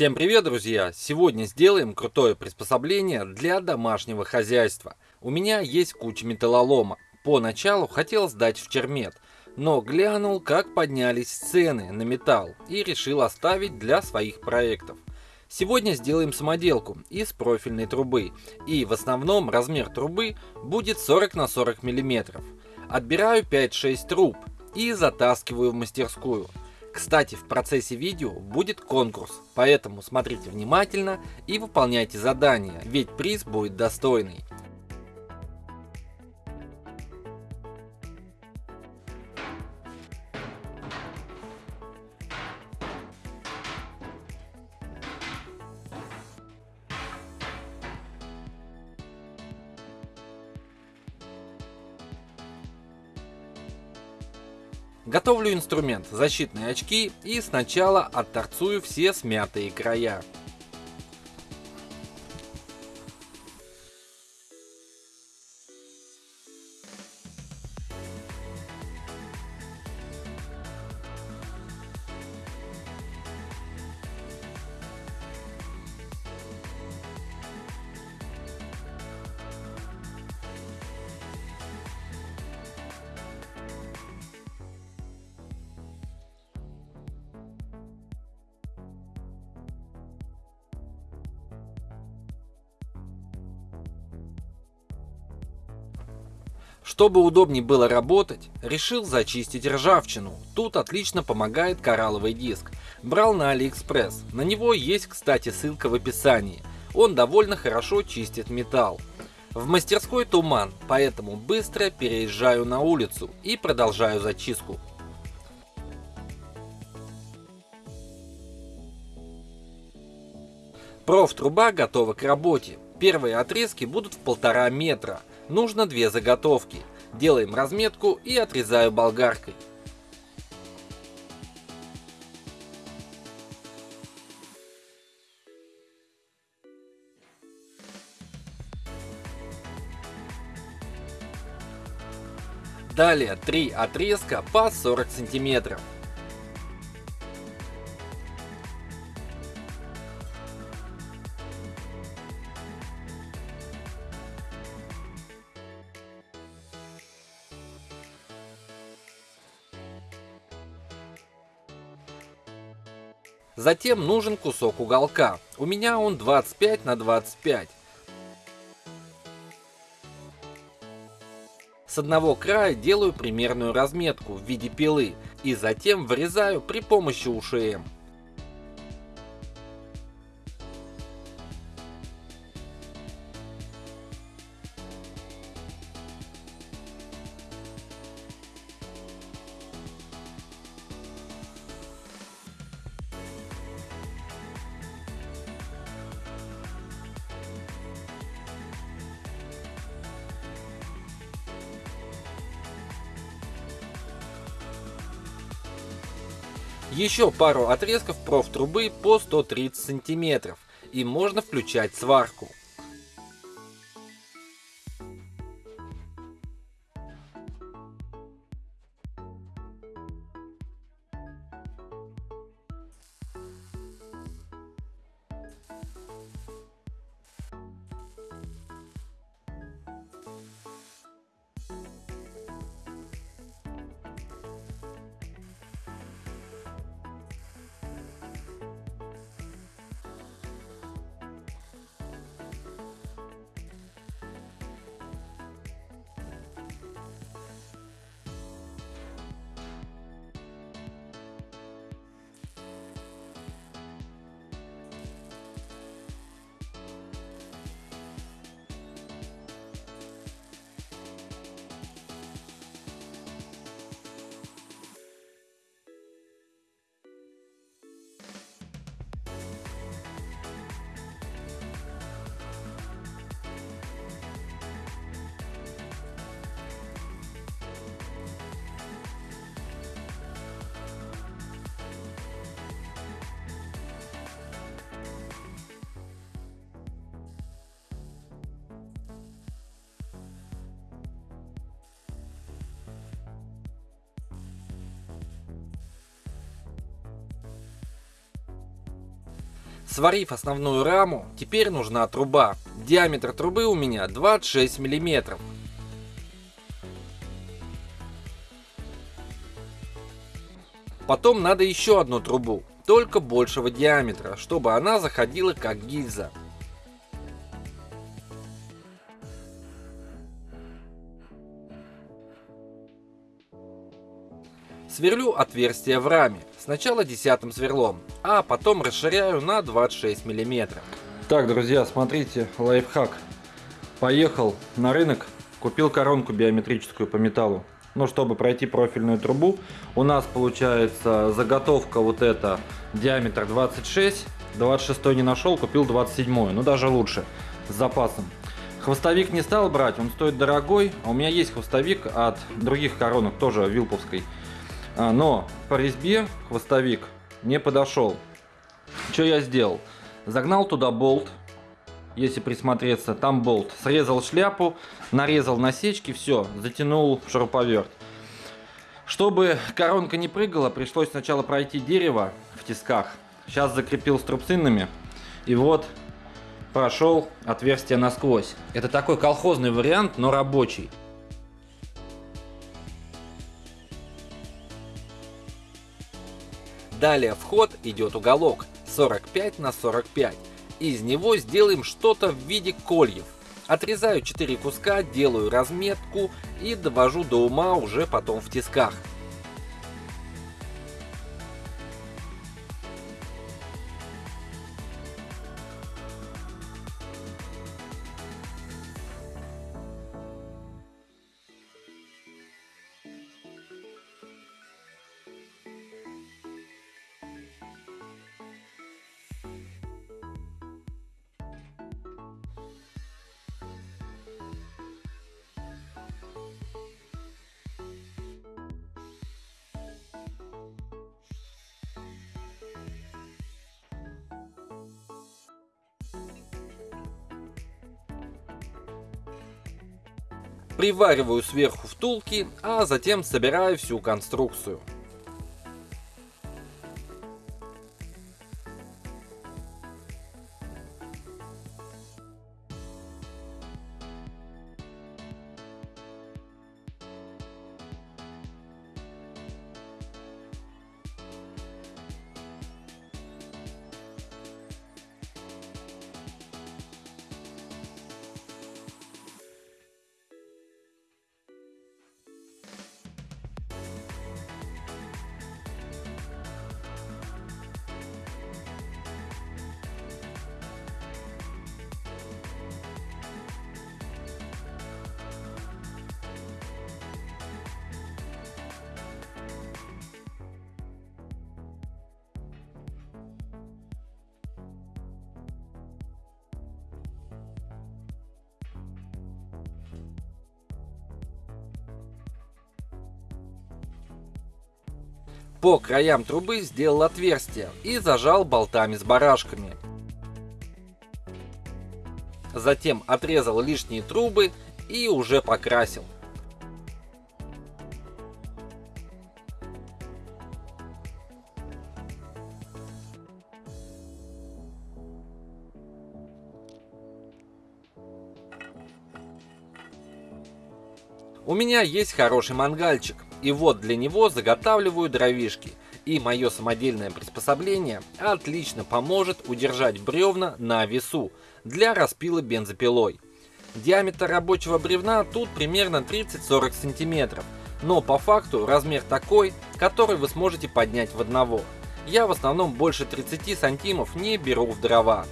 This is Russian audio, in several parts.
Всем привет, друзья! Сегодня сделаем крутое приспособление для домашнего хозяйства. У меня есть куча металлолома. Поначалу хотел сдать в чермет, но глянул, как поднялись цены на металл и решил оставить для своих проектов. Сегодня сделаем самоделку из профильной трубы, и в основном размер трубы будет 40 на 40 мм. Отбираю 5-6 труб и затаскиваю в мастерскую. Кстати, в процессе видео будет конкурс, поэтому смотрите внимательно и выполняйте задания, ведь приз будет достойный. Готовлю инструмент, защитные очки и сначала отторцую все смятые края. Чтобы удобнее было работать, решил зачистить ржавчину. Тут отлично помогает коралловый диск. Брал на Алиэкспресс. На него есть, кстати, ссылка в описании. Он довольно хорошо чистит металл. В мастерской туман, поэтому быстро переезжаю на улицу и продолжаю зачистку. Профтруба готова к работе. Первые отрезки будут в полтора метра. Нужно две заготовки. Делаем разметку и отрезаю болгаркой. Далее три отрезка по 40 сантиметров. Затем нужен кусок уголка. У меня он 25 на 25. С одного края делаю примерную разметку в виде пилы и затем вырезаю при помощи УШМ. Еще пару отрезков профтрубы по 130 сантиметров и можно включать сварку. Сварив основную раму, теперь нужна труба. Диаметр трубы у меня 26 мм. Потом надо еще одну трубу, только большего диаметра, чтобы она заходила как гильза. Сверлю отверстие в раме, сначала десятым сверлом, а потом расширяю на 26 мм. Так, друзья, смотрите, лайфхак. Поехал на рынок, купил коронку биометрическую по металлу ну, чтобы пройти профильную трубу. У нас получается заготовка вот эта, диаметр 26, 26 не нашел, купил 27, ну даже лучше, с запасом. Хвостовик не стал брать, он стоит дорогой, а у меня есть хвостовик от других коронок, тоже вилповской. А, но по резьбе хвостовик не подошел. Что я сделал? Загнал туда болт, если присмотреться, там болт. Срезал шляпу, нарезал насечки, все, затянул шуруповерт. Чтобы коронка не прыгала, пришлось сначала пройти дерево в тисках. Сейчас закрепил струбцинами. И вот прошел отверстие насквозь. Это такой колхозный вариант, но рабочий. Далее вход идет уголок 45 на 45. Из него сделаем что-то в виде кольев. Отрезаю 4 куска, делаю разметку и довожу до ума уже потом в тисках. Привариваю сверху втулки, а затем собираю всю конструкцию. По краям трубы сделал отверстие и зажал болтами с барашками. Затем отрезал лишние трубы и уже покрасил. У меня есть хороший мангальчик, и вот для него заготавливаю дровишки. И мое самодельное приспособление отлично поможет удержать бревна на весу для распила бензопилой. Диаметр рабочего бревна тут примерно 30-40 сантиметров, но по факту размер такой, который вы сможете поднять в одного. Я в основном больше 30 сантимов не беру в дрова.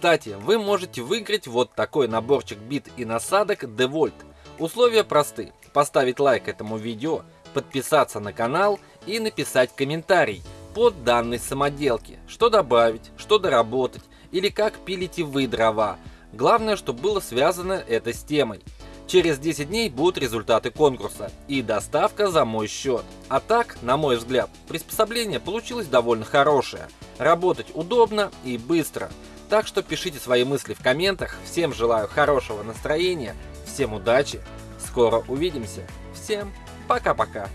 Кстати, вы можете выиграть вот такой наборчик бит и насадок DeVolt. Условия просты. Поставить лайк этому видео, подписаться на канал и написать комментарий под данной самоделки. Что добавить, что доработать или как пилите вы дрова. Главное, чтобы было связано это с темой. Через 10 дней будут результаты конкурса и доставка за мой счет. А так, на мой взгляд, приспособление получилось довольно хорошее. Работать удобно и быстро. Так что пишите свои мысли в комментах. Всем желаю хорошего настроения, всем удачи, скоро увидимся. Всем пока-пока.